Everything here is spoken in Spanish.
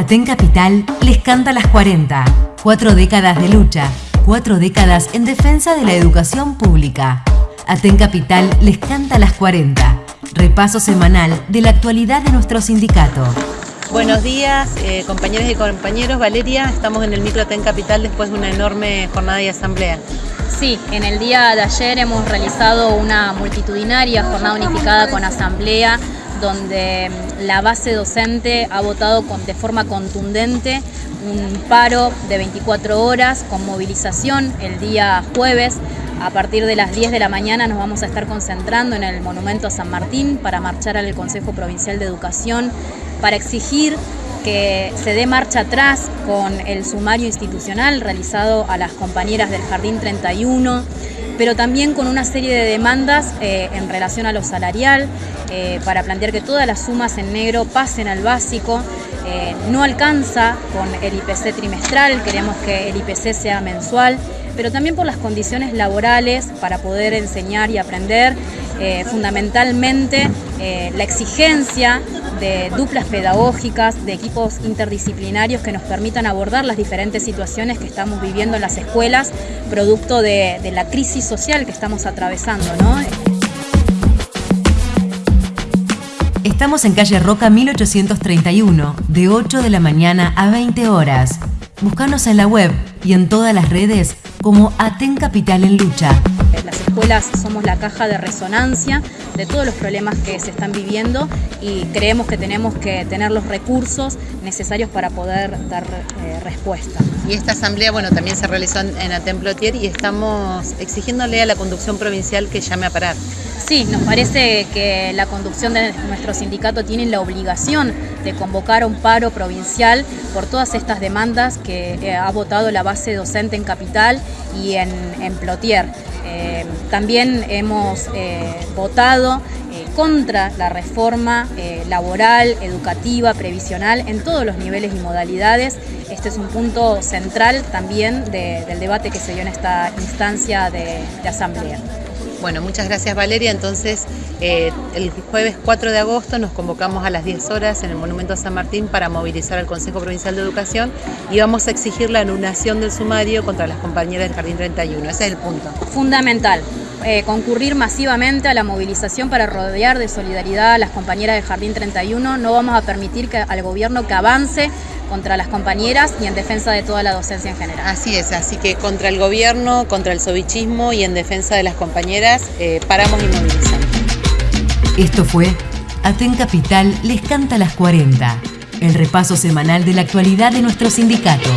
Aten Capital les canta las 40. Cuatro décadas de lucha, cuatro décadas en defensa de la educación pública. Aten Capital les canta las 40. Repaso semanal de la actualidad de nuestro sindicato. Buenos días, eh, compañeros y compañeros. Valeria, estamos en el Micro Aten Capital después de una enorme jornada y asamblea. Sí, en el día de ayer hemos realizado una multitudinaria jornada unificada con asamblea donde la base docente ha votado de forma contundente un paro de 24 horas con movilización el día jueves. A partir de las 10 de la mañana nos vamos a estar concentrando en el Monumento a San Martín para marchar al Consejo Provincial de Educación para exigir que se dé marcha atrás con el sumario institucional realizado a las compañeras del Jardín 31, pero también con una serie de demandas eh, en relación a lo salarial, eh, para plantear que todas las sumas en negro pasen al básico. Eh, no alcanza con el IPC trimestral, queremos que el IPC sea mensual, pero también por las condiciones laborales para poder enseñar y aprender, fundamentalmente la exigencia de duplas pedagógicas, de equipos interdisciplinarios que nos permitan abordar las diferentes situaciones que estamos viviendo en las escuelas, producto de, la crisis social que estamos atravesando. Estamos en calle Roca 1831, de 8 de la mañana a 20 horas. Búscanos en la web y en todas las redes como Aten Capital en Lucha. Las escuelas somos la caja de resonancia de todos los problemas que se están viviendo y creemos que tenemos que tener los recursos necesarios para poder dar eh, respuesta. Y esta asamblea bueno, también se realizó en Atemplotier y estamos exigiéndole a la conducción provincial que llame a parar. Sí, nos parece que la conducción de nuestro sindicato tiene la obligación de convocar un paro provincial por todas estas demandas que eh, ha votado la base docente en Capital y en, en Plotier. Eh, también hemos eh, votado contra la reforma laboral, educativa, previsional en todos los niveles y modalidades. Este es un punto central también del debate que se dio en esta instancia de asamblea. Bueno, muchas gracias Valeria. Entonces, eh, el jueves 4 de agosto nos convocamos a las 10 horas en el Monumento a San Martín para movilizar al Consejo Provincial de Educación y vamos a exigir la anulación del sumario contra las compañeras del Jardín 31. Ese es el punto. Fundamental. Eh, concurrir masivamente a la movilización para rodear de solidaridad a las compañeras del Jardín 31. No vamos a permitir que, al gobierno que avance contra las compañeras y en defensa de toda la docencia en general. Así es, así que contra el gobierno, contra el sobichismo y en defensa de las compañeras, eh, paramos y movilizamos. Esto fue Aten Capital les canta las 40, el repaso semanal de la actualidad de nuestro sindicato.